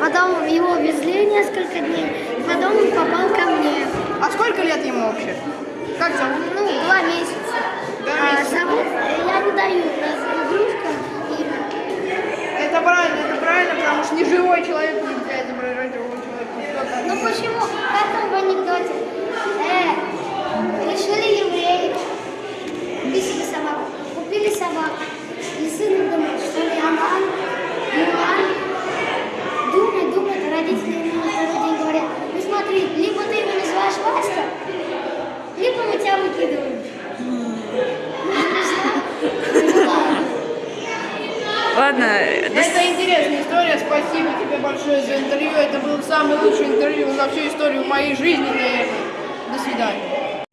Потом его везли несколько дней. Потом он попал ко мне. А сколько лет ему вообще? Как зовут? Ну, два месяца. Два А месяца. зовут, я не даю игрушкам имя. Это правильно, это правильно, потому что не живой человек нельзя изображать живого человека. Ну там? почему? Как там в анекдоте? Э, решили евреи. Купили собаку. Купили собаку. Ладно. Это интересная история, спасибо тебе большое за интервью. Это было самое лучшее интервью за всю историю моей жизни, наверное. До свидания.